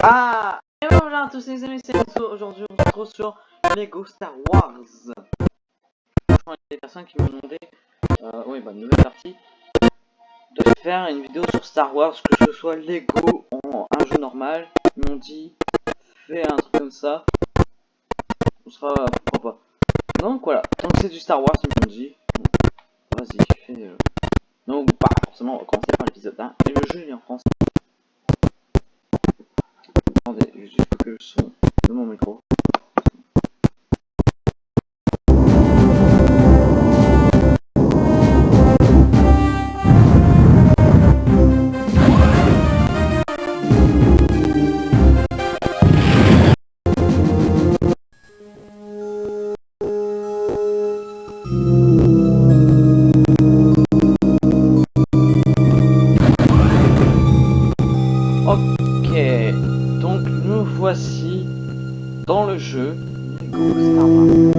Ah Et voilà à tous les amis, c'est Enzo. Aujourd'hui, on se retrouve sur Lego Star Wars. Franchement, il y a des personnes qui m'ont demandé, euh, oui, bah, nouvelle partie, de faire une vidéo sur Star Wars, que ce soit Lego en un jeu normal. Ils m'ont dit, fais un truc comme ça. On sera, pourquoi pas. Donc voilà, tant que c'est du Star Wars, ils m'ont dit, vas-y, fais. Euh... Donc, bah, forcément, on va commencer par l'épisode 1. Et le jeu est en français. Attendez, juste que le son de mon micro. Voici dans le jeu Lego Star Wars.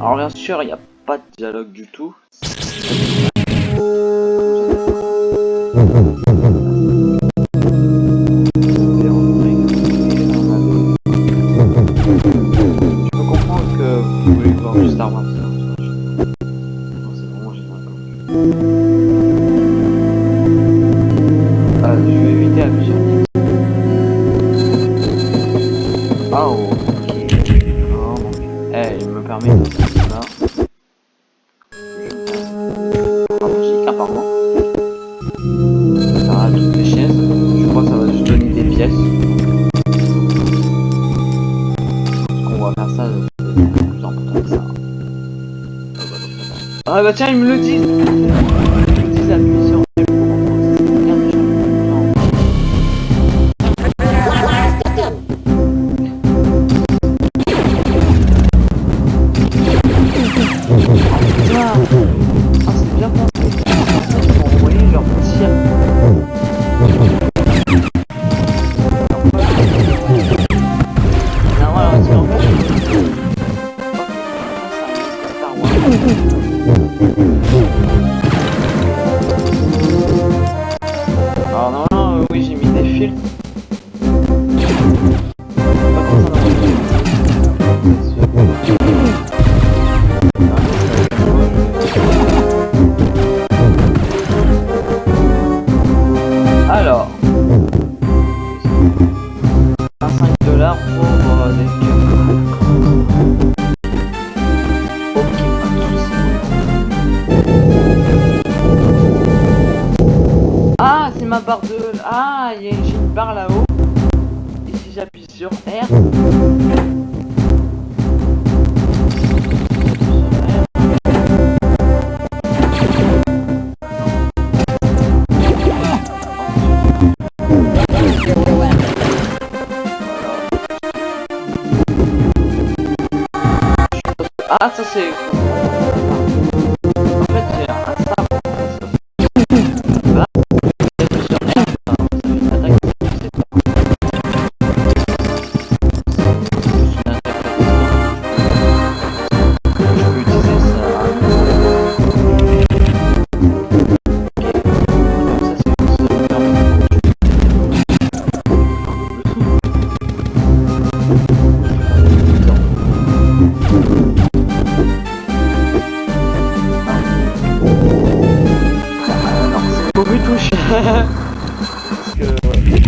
Alors bien sûr, il n'y a pas de dialogue du tout. Qu'on va faire ça de plus important que ça. Ah bah tiens, ils me le disent Barre de... Ah, il y a- j'ai une barre là-haut. Et si j'appuie sur R... Ah, ça c'est... Right.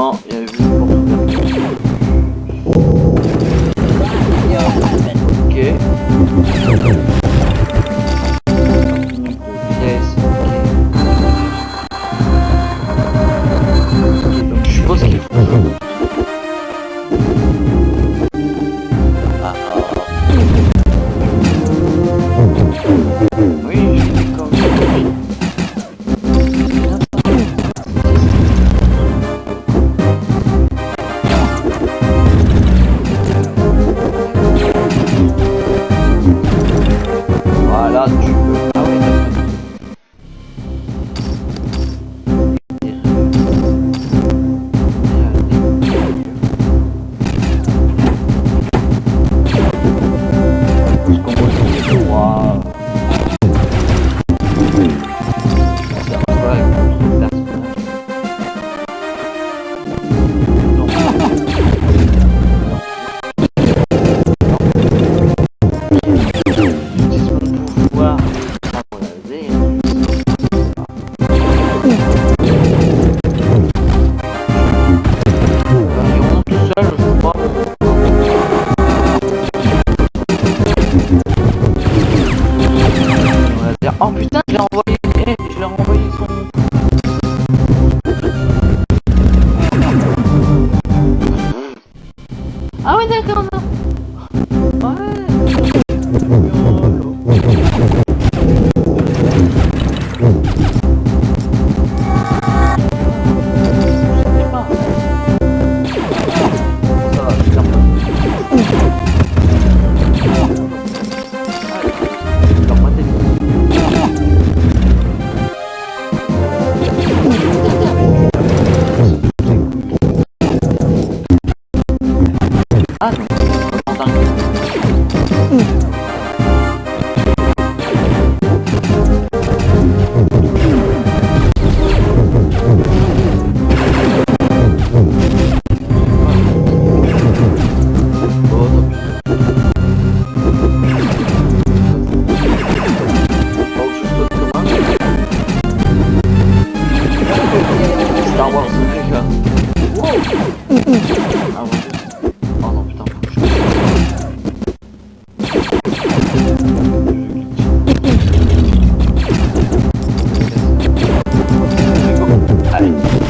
Simplement, il y avait une porte Ok. Allez.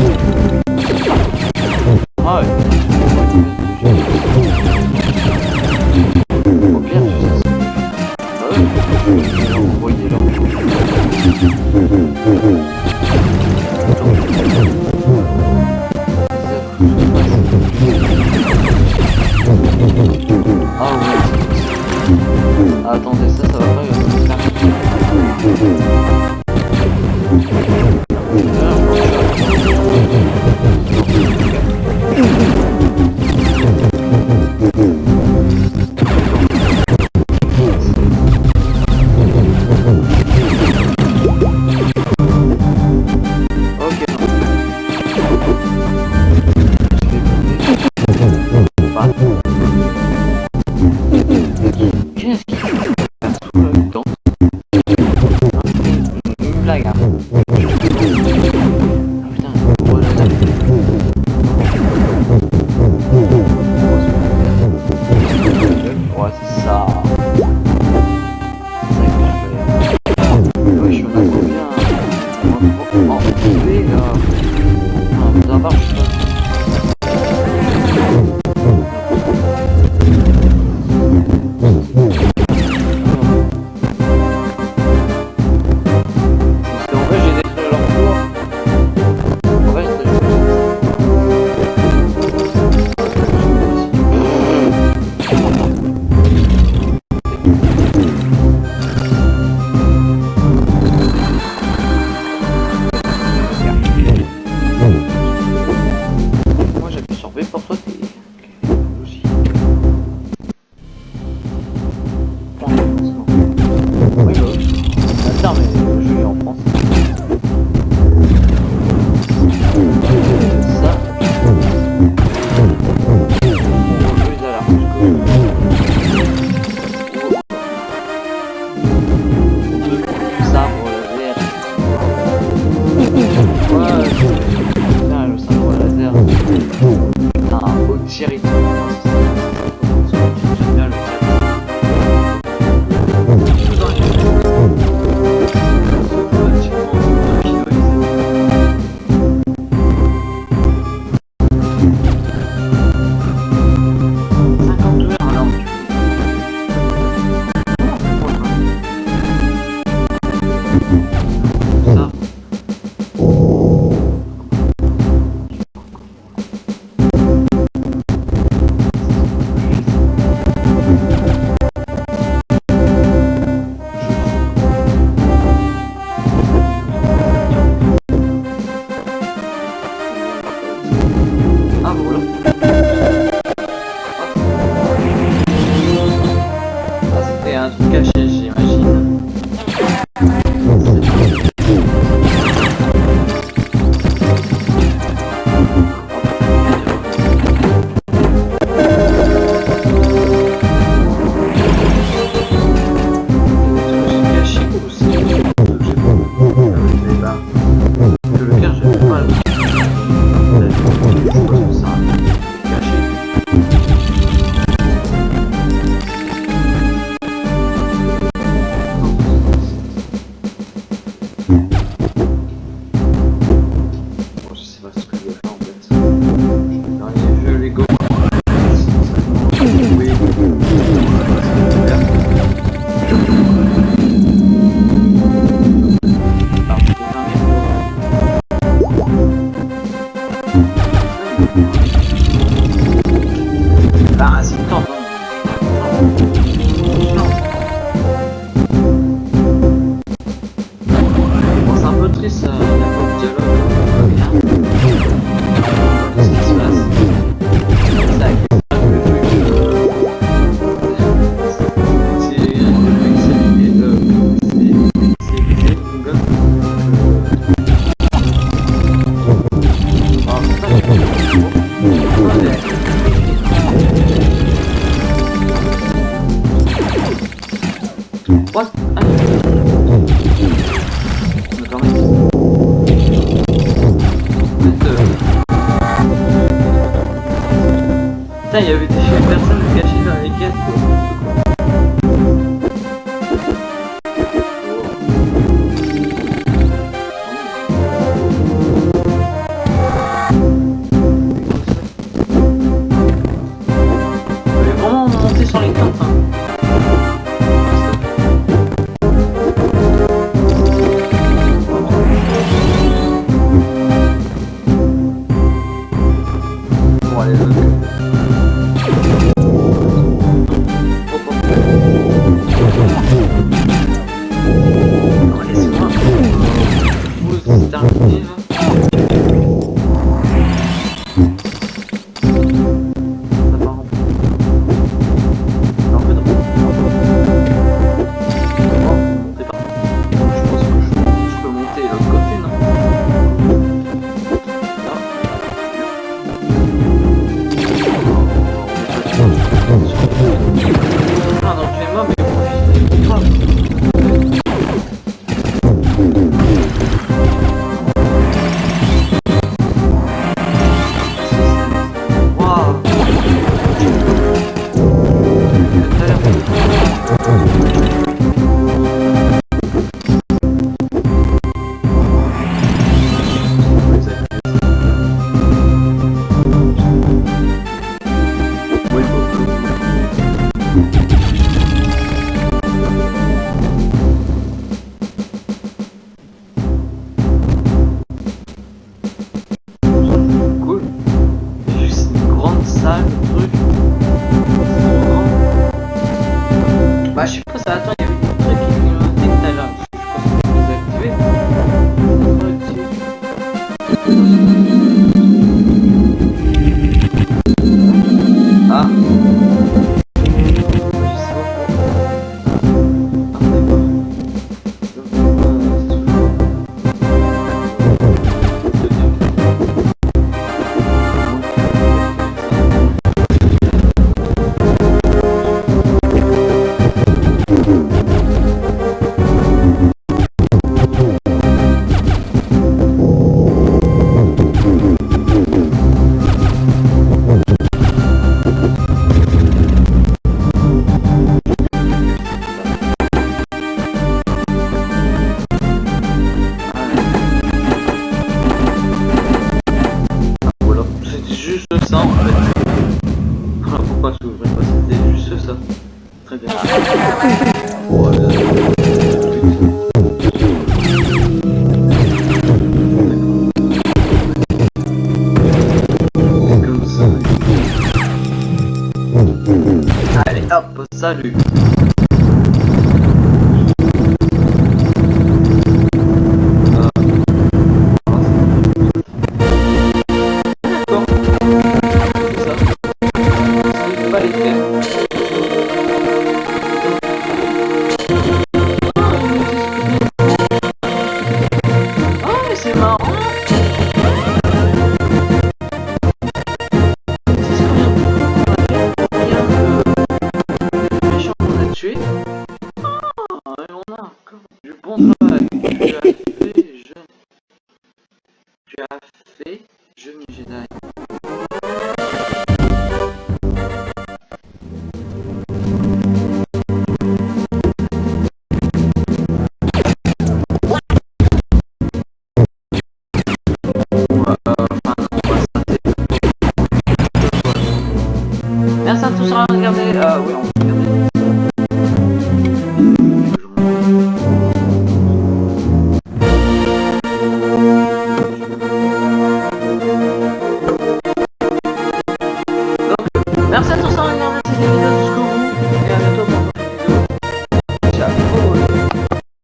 pourquoi tu ouvrais pas C'était juste ça. Très bien. Voilà. Comme ça. Allez hop, salut